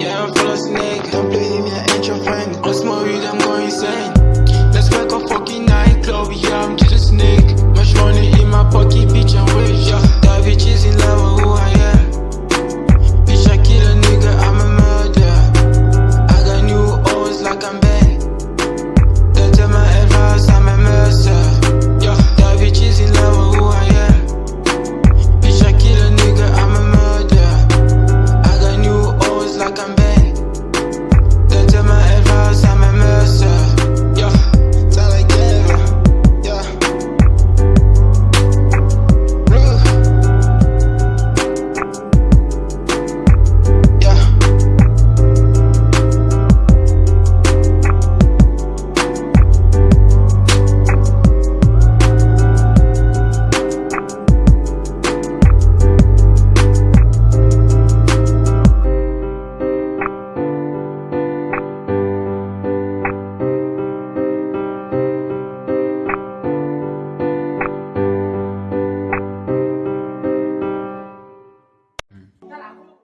Yeah, I'm full of snake.